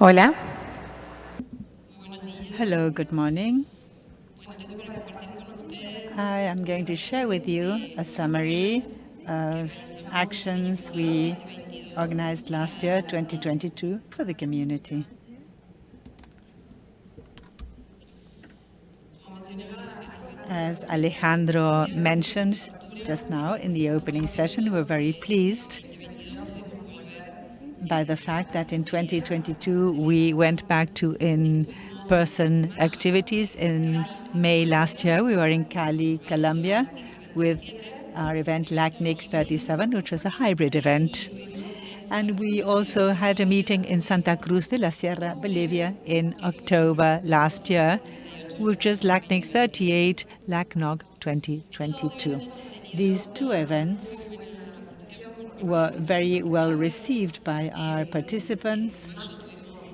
Hola. Hello, good morning. I am going to share with you a summary of actions we organized last year, 2022, for the community. As Alejandro mentioned just now in the opening session, we're very pleased by the fact that in 2022 we went back to in-person activities. In May last year, we were in Cali, Colombia, with our event LACNIC 37, which was a hybrid event. And we also had a meeting in Santa Cruz de la Sierra, Bolivia, in October last year, which is LACNIC 38, LACNOG 2022. These two events were very well received by our participants.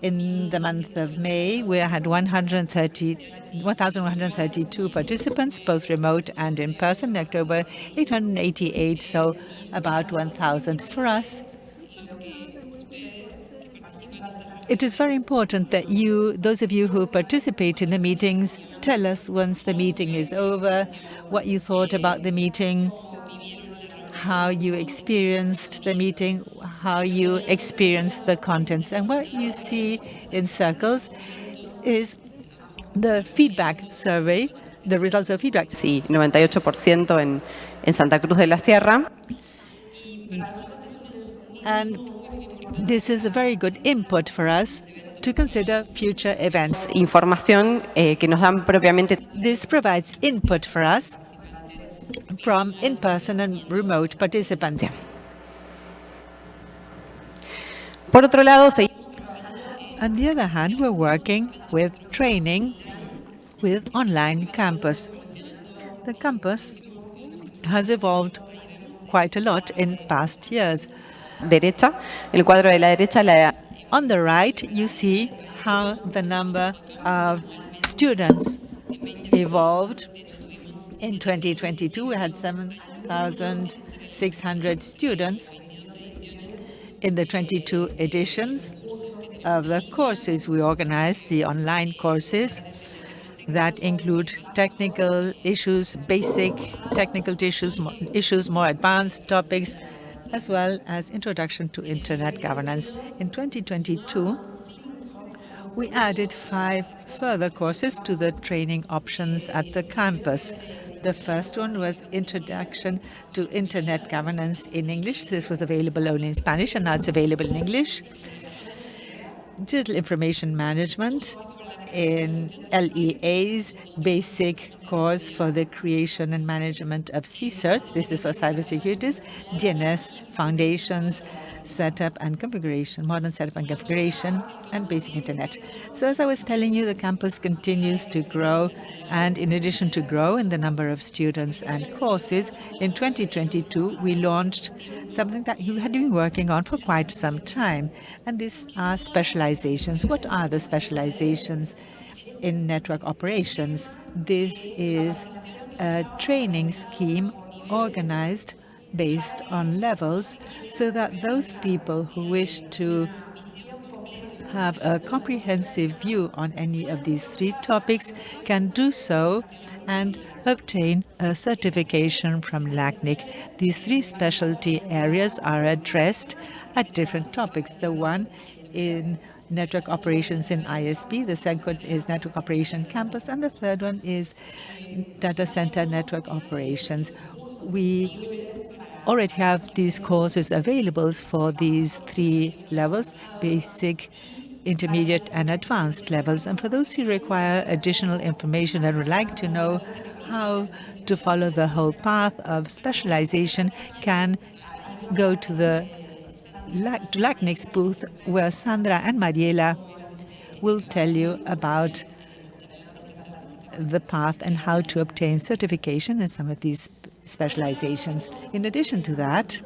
In the month of May, we had 1,132 participants, both remote and in person. In October, 888, so about 1,000. For us, it is very important that you, those of you who participate in the meetings, tell us once the meeting is over, what you thought about the meeting, how you experienced the meeting, how you experienced the contents. And what you see in circles is the feedback survey, the results of feedback. Sí, 98% en Santa Cruz de la Sierra. And this is a very good input for us to consider future events. Información eh, que nos dan propiamente. This provides input for us from in-person and remote participants. Por otro lado, On the other hand, we're working with training with online campus. The campus has evolved quite a lot in past years. Derecha, el cuadro de la derecha, la... On the right, you see how the number of students evolved. In 2022, we had 7,600 students in the 22 editions of the courses we organized, the online courses that include technical issues, basic technical issues, issues more advanced topics, as well as introduction to internet governance. In 2022, we added five further courses to the training options at the campus. The first one was Introduction to Internet Governance in English. This was available only in Spanish, and now it's available in English. Digital Information Management in LEA's basic course for the creation and management of CSIRT. This is for cybersecurity. DNS Foundations, setup and configuration, modern setup and configuration, and basic internet. So as I was telling you, the campus continues to grow, and in addition to grow in the number of students and courses, in 2022, we launched something that you had been working on for quite some time, and these are specializations. What are the specializations in network operations? This is a training scheme organized based on levels so that those people who wish to have a comprehensive view on any of these three topics can do so and obtain a certification from LACNIC. These three specialty areas are addressed at different topics. The one in network operations in ISP, the second is network operation campus, and the third one is data center network operations. We already have these courses available for these three levels, basic, intermediate, and advanced levels. And for those who require additional information and would like to know how to follow the whole path of specialization can go to the to LACNIC's booth, where Sandra and Mariela will tell you about the path and how to obtain certification in some of these specializations. In addition to that,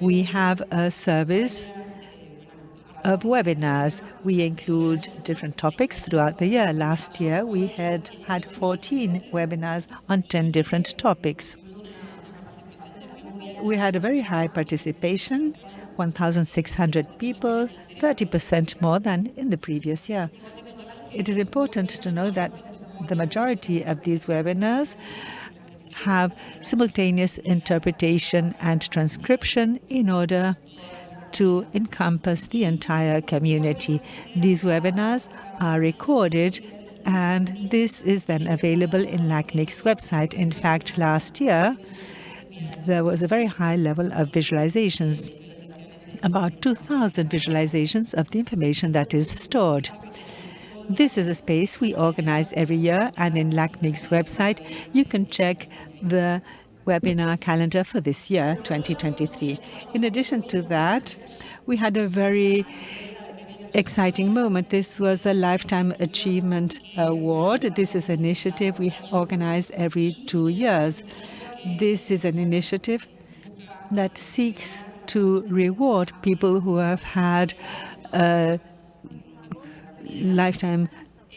we have a service of webinars. We include different topics throughout the year. Last year, we had had 14 webinars on 10 different topics. We had a very high participation. 1,600 people, 30% more than in the previous year. It is important to know that the majority of these webinars have simultaneous interpretation and transcription in order to encompass the entire community. These webinars are recorded and this is then available in LACNIC's website. In fact, last year, there was a very high level of visualizations, about 2,000 visualizations of the information that is stored. This is a space we organize every year, and in LACNIC's website, you can check the webinar calendar for this year, 2023. In addition to that, we had a very exciting moment. This was the Lifetime Achievement Award. This is an initiative we organize every two years. This is an initiative that seeks to reward people who have had lifetime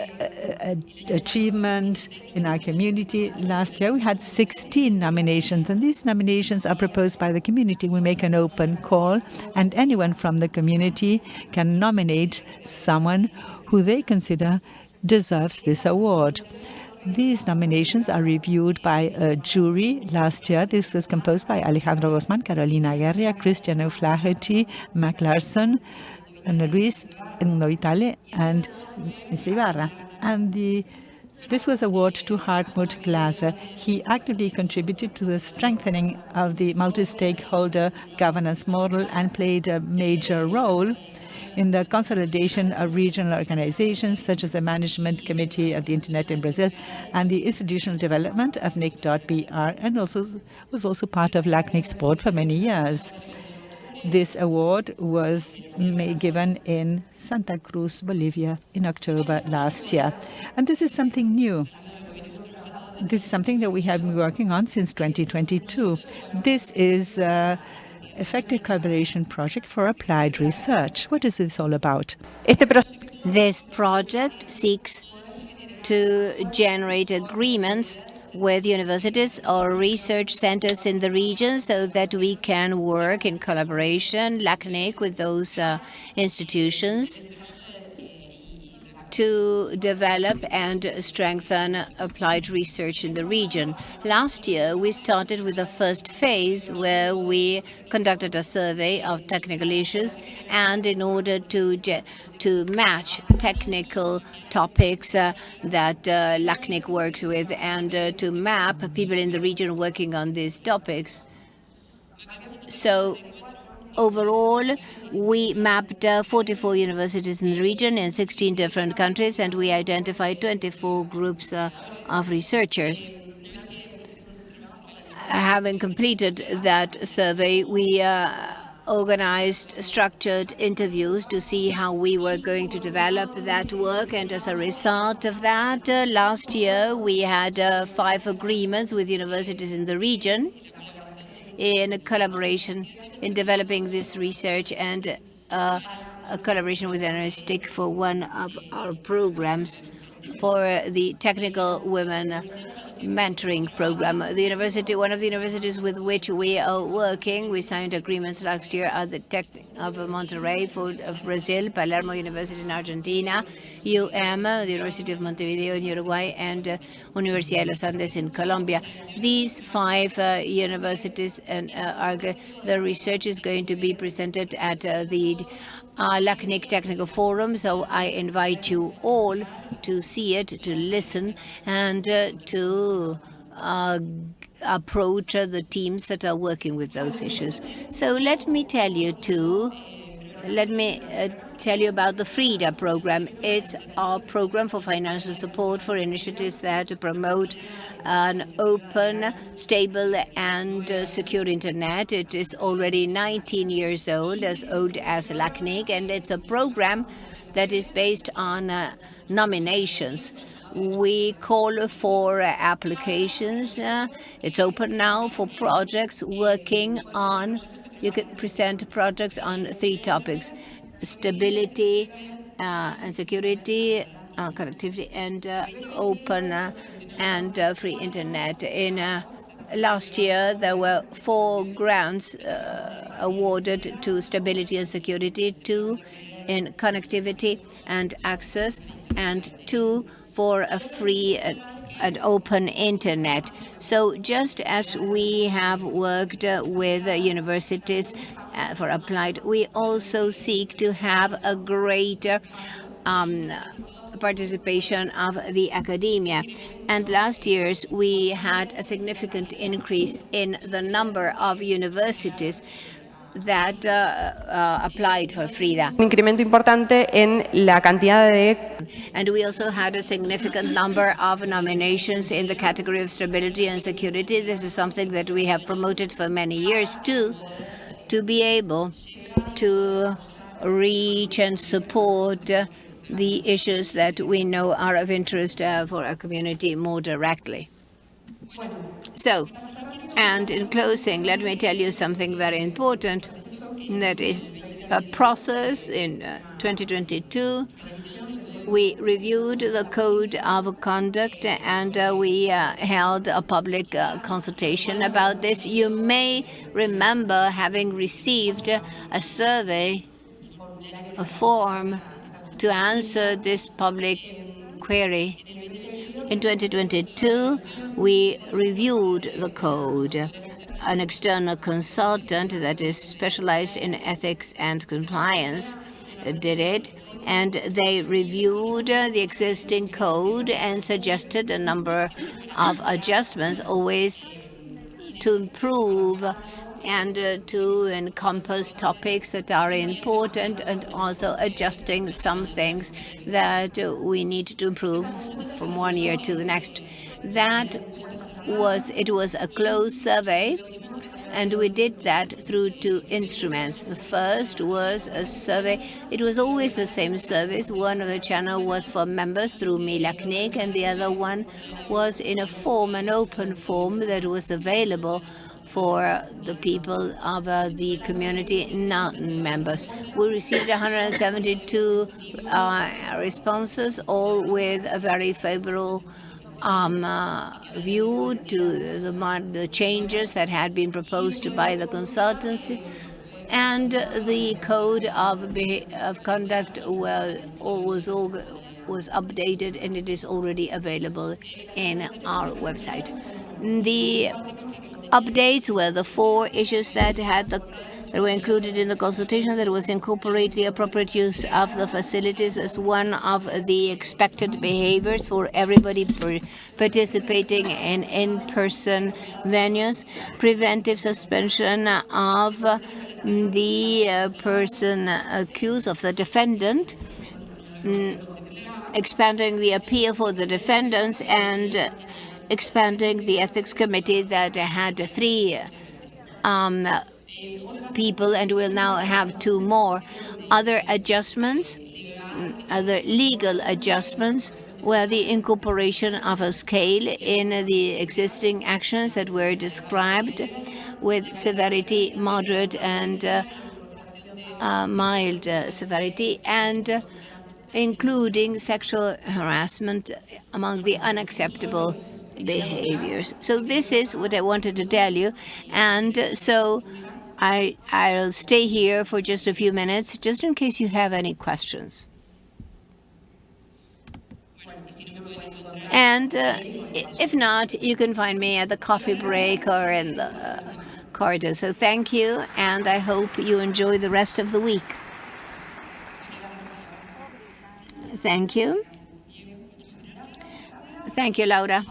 uh, uh, uh, achievement in our community. Last year, we had 16 nominations, and these nominations are proposed by the community. We make an open call, and anyone from the community can nominate someone who they consider deserves this award. These nominations are reviewed by a jury. Last year, this was composed by Alejandro Guzman, Carolina Guerra, Christian O'Flaherty, Mac Larson, Ana Luis Novitale, and Mr. Ibarra. And the, this was award to Hartmut Glaser. He actively contributed to the strengthening of the multi-stakeholder governance model and played a major role in the consolidation of regional organizations such as the Management Committee of the Internet in Brazil and the institutional development of NIC.br and also was also part of LACNIC's board for many years. This award was given in Santa Cruz, Bolivia in October last year. And this is something new. This is something that we have been working on since 2022. This is an effective collaboration project for applied research. What is this all about? This project seeks to generate agreements with universities or research centers in the region so that we can work in collaboration, LACNIC, with those uh, institutions to develop and strengthen applied research in the region. Last year, we started with the first phase where we conducted a survey of technical issues and in order to to match technical topics uh, that uh, LACNIC works with and uh, to map people in the region working on these topics. So overall, we mapped uh, 44 universities in the region in 16 different countries, and we identified 24 groups uh, of researchers. Having completed that survey, we uh, organized structured interviews to see how we were going to develop that work. And as a result of that, uh, last year we had uh, five agreements with universities in the region in collaboration in developing this research and uh, a collaboration with NRSTIC for one of our programs for the technical women mentoring program. The university, one of the universities with which we are working, we signed agreements last year at the Tech of Monterrey for of Brazil, Palermo University in Argentina, UM, the University of Montevideo in Uruguay, and uh, Universidad de los Andes in Colombia. These five uh, universities and uh, are the research is going to be presented at uh, the uh, LACNIC Technical Forum, so I invite you all to see it, to listen, and uh, to uh, approach the teams that are working with those issues. So let me tell you too, let me uh, tell you about the FRIDA program. It's our program for financial support for initiatives there to promote an open, stable, and uh, secure internet. It is already 19 years old, as old as LACNIC, and it's a program that is based on uh, nominations. We call for uh, applications. Uh, it's open now for projects working on, you can present projects on three topics, stability uh, and security, uh, connectivity, and uh, open uh, and free internet. In last year there were four grants uh, awarded to stability and security, two in connectivity and access, and two for a free and, and open internet. So just as we have worked uh, with uh, universities uh, for applied, we also seek to have a greater um, participation of the academia. And last year's we had a significant increase in the number of universities that uh, uh, applied for FRIDA. Un incremento importante en la cantidad de And we also had a significant number of nominations in the category of stability and security. This is something that we have promoted for many years too, to be able to reach and support the issues that we know are of interest uh, for our community more directly. So, and in closing, let me tell you something very important. That is a process in uh, 2022. We reviewed the code of conduct and uh, we uh, held a public uh, consultation about this. You may remember having received a survey, a form to answer this public query. In 2022, we reviewed the code. An external consultant that is specialized in ethics and compliance did it, and they reviewed the existing code and suggested a number of adjustments, always to improve and uh, to encompass topics that are important and also adjusting some things that uh, we need to improve from one year to the next. That was, it was a closed survey and we did that through two instruments. The first was a survey. It was always the same service. One of the channel was for members through MiLACNIC, and the other one was in a form, an open form that was available for the people of uh, the community not members. We received 172 uh, responses, all with a very favorable um, uh, view to the, the, changes that had been proposed by the consultancy and the code of, of conduct was, was, was updated and it is already available in our website. The updates were the four issues that had the that were included in the consultation that was incorporate the appropriate use of the facilities as one of the expected behaviors for everybody participating in in-person venues, preventive suspension of the uh, person accused of the defendant, mm, expanding the appeal for the defendants and expanding the ethics committee that had three um, people and will now have two more. Other adjustments, other legal adjustments were the incorporation of a scale in the existing actions that were described with severity, moderate and uh, uh, mild uh, severity, and including sexual harassment among the unacceptable behaviors. So this is what I wanted to tell you. And so I, I'll stay here for just a few minutes, just in case you have any questions. And uh, if not, you can find me at the coffee break or in the uh, corridor. So thank you, and I hope you enjoy the rest of the week. Thank you. Thank you, Laura.